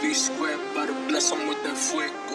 V squared, but bless him with that flick.